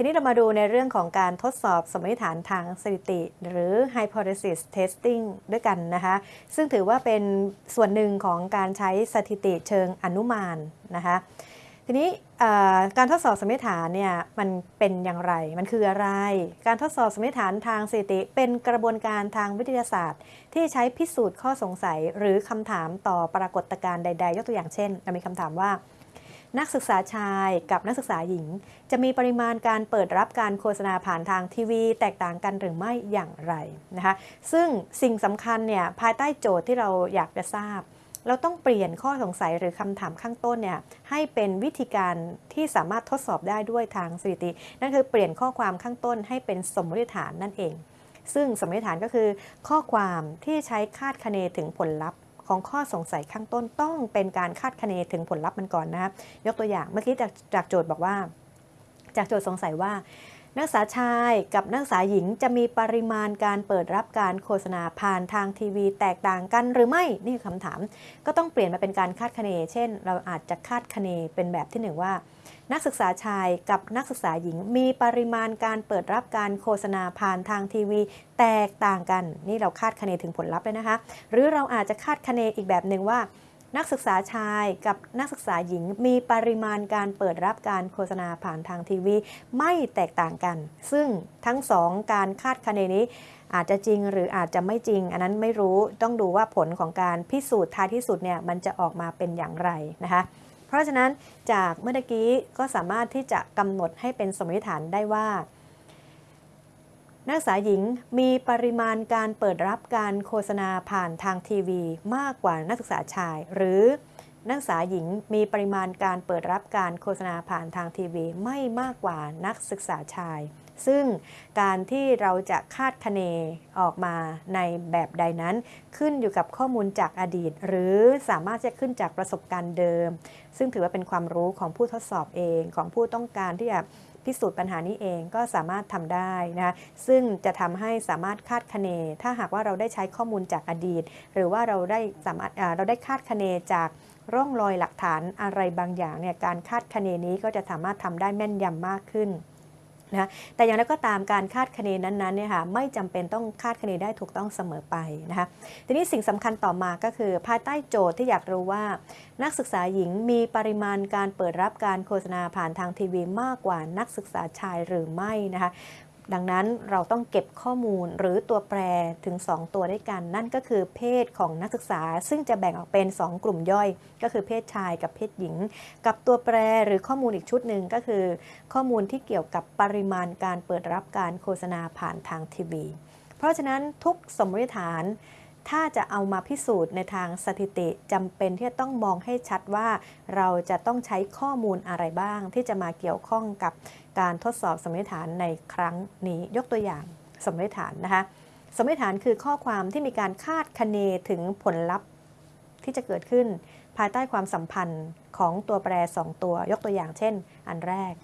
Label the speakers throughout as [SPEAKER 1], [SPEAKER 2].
[SPEAKER 1] ทีนี้เรามาดูในเรื่องของการทดสอบสมมติฐานทางสถิติ หรือ hypothesis testing ด้วยกันนะคะ ซึ่งถือว่าเป็นส่วนหนึ่งของการใช้สถิติเชิงอนุมานนะคะ ทีนี้การทดสอบสมมติฐานเนี่ยมันเป็นอย่างไร มันคืออะไร การทดสอบสมมติฐานทางสถิติ เป็นกระบวนการทางวิทยาศาสตร์ ที่ใช้พิสูจน์ข้อสงสัย หรือคำถามต่อปรากฏการณ์ใด ๆ ยกตัวอย่างเช่น เรามีคำถามว่า นักศึกษาชายกับนักศึกษาหญิง จะมีปริมาณการเปิดรับการโฆษณาผ่านทางทีวี แตกต่างกันหรือไม่อย่างไรนะคะซึ่งสิ่งสำคัญเนี่ยภายใต้โจทย์ที่เราอยากจะทราบ เราต้องเปลี่ยนข้อสงสัยหรือคำถามข้างต้นเนี่ยให้เป็นวิธีการที่สามารถทดสอบได้ด้วยทางสถิติ นั่นคือเปลี่ยนข้อความข้างต้นให้เป็นสมมติฐานนั่นเอง ซึ่งสมมติฐานก็คือ ข้อความที่ใช้คาดคะเนถึงผลลัพธ์ ของข้อสงสัยข้างต้นต้องเป็นการคาดคะเนถึงผลลัพธ์มันก่อนนะครับยกตัวอย่างเมื่อกี้จากจากโจทย์บอกว่า จากโจทย์สงสัยว่า นักศึกษาชายกับนักศึกษาหญิงจะมีปริมาณการเปิดรับการโฆษณาผ่านทางทีวีแตกต่างกันหรือไม่นี่คือคำถาม ก็ต้องเปลี่ยนมาเป็นการคาดคะเน เช่น เราอาจจะคาดคะเนเป็นแบบที่หนึ่งว่า นักศึกษาชายกับนักศึกษาหญิง มีปริมาณการเปิดรับการโฆษณาผ่านทางทีวี แตกต่างกัน นี่เราคาดคะเนถึงผลลัพธ์เลยนะคะ หรือเราอาจจะคาดคะเนอีกแบบหนึ่งว่า นักศึกษาชายกับนักศึกษาหญิงมีปริมาณการเปิดรับการโฆษณาผ่านทางทีวี ไม่แตกต่างกัน ซึ่งทั้งสองการคาดคะเนนี้อาจจะจริงหรืออาจจะไม่จริง อันนั้นไม่รู้ต้องดูว่าผลของการพิสูจน์ท้ายที่สุดเนี่ยมันจะออกมาเป็นอย่างไรนะคะเพราะฉะนั้นจากเมื่อกี้ก็สามารถที่จะกำหนดให้เป็นสมมติฐานได้ว่า นักศึกษาหญิงมีปริมาณการเปิดรับการโฆษณาผ่านทางทีวี มากกว่านักศึกษาชาย หรือนักศึกษาหญิงมีปริมาณการเปิดรับการโฆษณาผ่านทางทีวี ไม่มากกว่านักศึกษาชาย ซึ่งการที่เราจะคาดคะเนออกมาในแบบใดนั้น ขึ้นอยู่กับข้อมูลจากอดีต หรือสามารถจะขึ้นจากประสบการณ์เดิม ซึ่งถือว่าเป็นความรู้ของผู้ทดสอบเองของผู้ต้องการที่จะ พิสูจน์ปัญหานี้เองก็สามารถทำได้นะซึ่งจะทำให้สามารถคาดคะเน ถ้าหากว่าเราได้ใช้ข้อมูลจากอดีต หรือว่าเราได้สามารถเราได้คาดคะเนจากร่องรอยหลักฐานอะไรบางอย่างเนี่ยการคาดคะเนนี้ก็จะสามารถทำได้แม่นยำมากขึ้น นะแต่อย่างไรก็ตามการคาดคะเนนั้นๆเนี่ยค่ะไม่จำเป็นต้องคาดคะเนได้ถูกต้องเสมอไปนะคะทีนี้สิ่งสำคัญต่อมาก็คือ ภายใต้โจทย์ที่อยากรู้ว่า นักศึกษาหญิงมีปริมาณการเปิดรับการโฆษณาผ่านทางทีวีมากกว่านักศึกษาชายหรือไม่นะคะ ดังนั้นเราต้องเก็บข้อมูลหรือตัวแปรถึง 2 ตัวด้วยกัน นั่นก็คือเพศของนักศึกษา ซึ่งจะแบ่งออกเป็น 2 กลุ่มย่อย ก็คือเพศชายกับเพศหญิง กับตัวแปรหรือข้อมูลอีกชุดหนึ่งก็คือ ข้อมูลที่เกี่ยวกับปริมาณการเปิดรับการโฆษณาผ่านทางทีวี เพราะฉะนั้นทุกสมมติฐาน ถ้าจะเอามาพิสูจน์ในทางสถิติจำเป็นที่จะต้องมองให้ชัดว่า เราจะต้องใช้ข้อมูลอะไรบ้าง ที่จะมาเกี่ยวข้องกับการทดสอบสมมติฐานในครั้งนี้ยกตัวอย่างสมมติฐานนะคะสมมติฐานคือข้อความที่มีการคาดคะเนถึงผลลัพธ์ที่จะเกิดขึ้น ภายใต้ความสัมพันธ์ของตัวแปร 2 ตัว ยกตัวอย่างเช่น อันแรก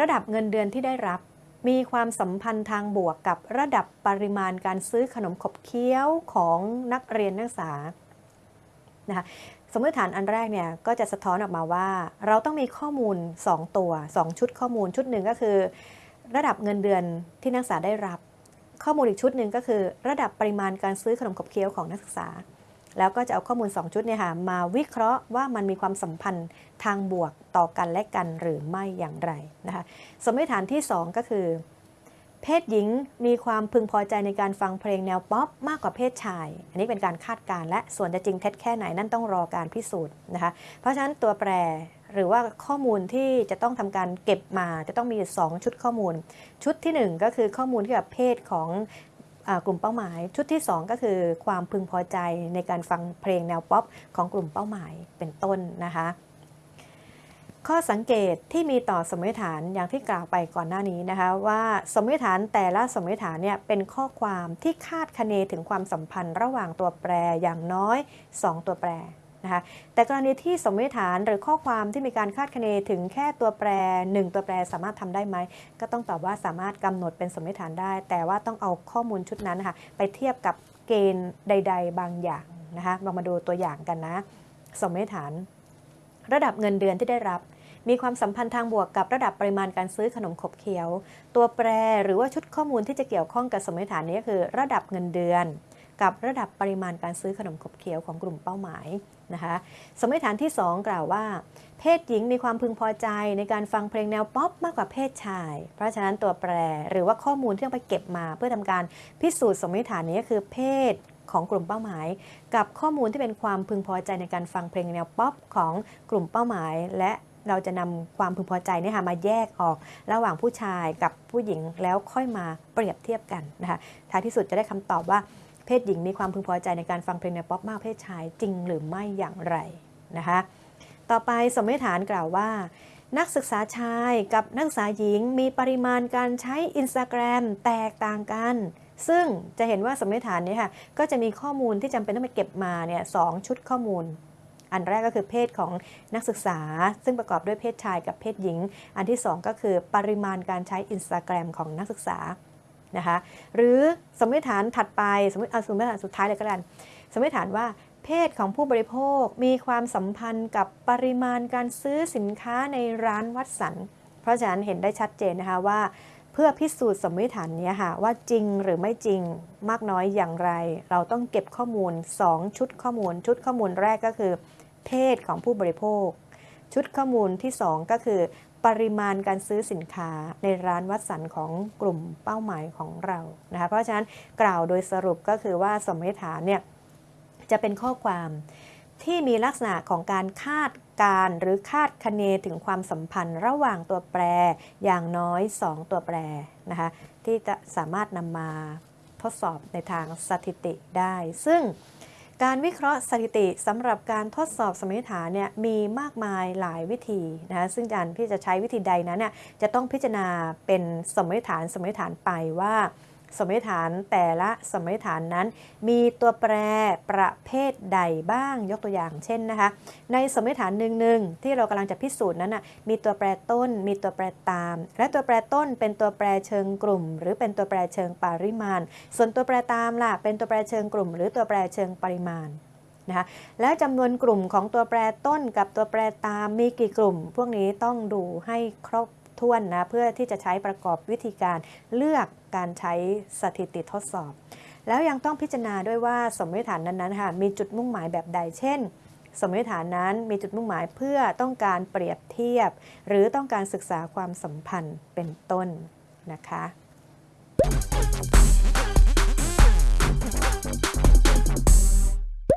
[SPEAKER 1] ระดับเงินเดือนที่ได้รับ มีความสัมพันธ์ทางบวกกับระดับปริมาณการซื้อขนมขบเคี้ยวของนักเรียนนักศึกษานะคะสมมติฐานอันแรกเนี่ยก็จะสะท้อนออกมาว่า เราต้องมีข้อมูล 2 ตัว 2 ชุดข้อมูลชุดหนึ่งก็คือ ระดับเงินเดือนที่นักศึกษาได้รับ ข้อมูลอีกชุดหนึ่งก็คือ ระดับปริมาณการซื้อขนมขบเคี้ยวของนักศึกษา แล้วก็จะเอาข้อมูล 2 ชุดเนี่ยค่ะมาวิเคราะห์ว่ามันมีความสัมพันธ์ทางบวกต่อกันและกันหรือไม่อย่างไรนะคะสมมติฐานที่ 2 ก็คือ เพศหญิงมีความพึงพอใจในการฟังเพลงแนวป๊อปมากกว่าเพศชาย อันนี้เป็นการคาดการณ์และส่วนจะจริงเท็จแค่ไหนนั่นต้องรอการพิสูจน์นะคะเพราะฉะนั้นตัวแปรหรือว่าข้อมูลที่จะต้องทำการเก็บมาจะต้องมี 2 ชุดข้อมูล ชุดที่ 1 ก็คือข้อมูลเกี่ยวกับเพศของ กลุ่มเป้าหมาย ชุดที่ 2 ก็คือความพึงพอใจในการฟังเพลงแนวป๊อปของกลุ่มเป้าหมายเป็นต้นนะคะ ข้อสังเกตที่มีต่อสมมติฐานอย่างที่กล่าวไปก่อนหน้านี้นะคะ ว่าสมมติฐานแต่ละสมมติฐานเนี่ยเป็นข้อความที่คาดคะเนถึงความสัมพันธ์ระหว่างตัวแปรอย่างน้อย 2 ตัวแปร นะคะแต่กรณีที่สมมติฐานหรือข้อความที่มีการคาดคะเนถึงแค่ตัวแปร 1 ตัวแปรสามารถทำได้ไหม ก็ต้องตอบว่าสามารถกำหนดเป็นสมมติฐานได้ แต่ว่าต้องเอาข้อมูลชุดนั้นนะคะไปเทียบกับเกณฑ์ใด ๆ บางอย่างนะคะลองมาดูตัวอย่างกันนะ สมมติฐาน ระดับเงินเดือนที่ได้รับ มีความสัมพันธ์ทางบวกกับระดับปริมาณการซื้อขนมขบเคี้ยว ตัวแปรหรือว่าชุดข้อมูลที่จะเกี่ยวข้องกับสมมติฐานนี้ก็คือ ระดับเงินเดือน กับระดับปริมาณการซื้อขนมขบเคี้ยวของกลุ่มเป้าหมายนะคะสมมติฐานที่ 2 กล่าวว่า เพศหญิงมีความพึงพอใจในการฟังเพลงแนวป๊อปมากกว่าเพศชาย เพราะฉะนั้นตัวแปรหรือว่าข้อมูลที่ต้องไปเก็บมา เพื่อทำการพิสูจน์สมมติฐานนี้ก็คือเพศของกลุ่มเป้าหมาย กับข้อมูลที่เป็นความพึงพอใจในการฟังเพลงแนวป๊อปของกลุ่มเป้าหมาย และเราจะนำความพึงพอใจเนี่ยค่ะมาแยกออกระหว่างผู้ชายกับผู้หญิงแล้วค่อยมาเปรียบเทียบกันนะคะท้ายที่สุดจะได้คำตอบว่า เพศหญิงมีความพึงพอใจในการฟังเพลงแนวป๊อปมากเพศชายจริงหรือไม่อย่างไรนะคะ ต่อไปสมมติฐานกล่าวว่า นักศึกษาชายกับนักศึกษาหญิงมีปริมาณการใช้ Instagram แตกต่างกัน ซึ่งจะเห็นว่าสมมติฐานนี้ค่ะก็จะมีข้อมูลที่จำเป็นต้องไปเก็บมาเนี่ยสองชุดข้อมูลอันแรกก็คือเพศของนักศึกษา ซึ่งประกอบด้วยเพศชายกับเพศหญิง อันที่ 2 ก็คือปริมาณการใช้ Instagram ของนักศึกษา นะคะหรือสมมติฐานถัดไปสมมติเอาสมมติฐานสุดท้ายเลยก็แล้วสมมติฐานว่าเพศของผู้บริโภคมีความสัมพันธ์กับปริมาณการซื้อสินค้าในร้านวัดสันเพราะฉะนั้นเห็นได้ชัดเจนนะคะว่า เพื่อพิสูจน์สมมติฐานนี้ค่ะว่าจริงหรือไม่จริงมากน้อยอย่างไร เราต้องเก็บข้อมูล 2 ชุดข้อมูล ชุดข้อมูลแรกก็คือ เพศของผู้บริโภค ชุดข้อมูลที่ 2 ก็คือ ปริมาณการซื้อสินค้าในร้านวัดสันของกลุ่มเป้าหมายของเรานะคะเพราะฉะนั้นกล่าวโดยสรุปก็คือว่าสมมติฐานเนี่ยจะเป็นข้อความที่มีลักษณะของการคาดการ์หรือคาดคะเนถึงความสัมพันธ์ระหว่างตัวแปรอย่างน้อย 2 ตัวแปรนะคะที่จะสามารถนำมาทดสอบในทางสถิติได้ ซึ่ง การวิเคราะห์สถิติสำหรับการทดสอบสมมติฐานเนี่ยมีมากมายหลายวิธีนะคะซึ่งการที่จะใช้วิธีใดนั้นเนี่ยจะต้องพิจารณาเป็นสมมติฐานสมมติฐานไปว่า สมมติฐานแต่ละสมมติฐานนั้น มีตัวแปรประเภทใดบ้างยกตัวอย่างเช่นนะคะ ในสมมติฐานหนึ่งๆที่เรากำลังจะพิสูจน์นั้นนะมีตัวแปรต้น มีตัวแปรตาม และตัวแปรต้นเป็นตัวแปรเชิงกลุ่ม หรือเป็นตัวแปรเชิงปริมาณ ส่วนตัวแปรตามล่ะเป็นตัวแปรเชิงกลุ่ม หรือตัวแปรเชิงปริมาณนะคะแล้วจำนวนกลุ่มของตัวแปรต้นกับตัวแปรตามมีกี่กลุ่ม พวกนี้ต้องดูให้ครบ ถ้วนนะเพื่อที่จะใช้ประกอบวิธีการเลือกการใช้สถิติทดสอบ แล้วยังต้องพิจารณาด้วยว่าสมมติฐานนั้นๆค่ะมีจุดมุ่งหมายแบบใดเช่นสมมติฐานนั้นมีจุดมุ่งหมายเพื่อต้องการเปรียบเทียบ หรือต้องการศึกษาความสัมพันธ์เป็นต้นนะคะ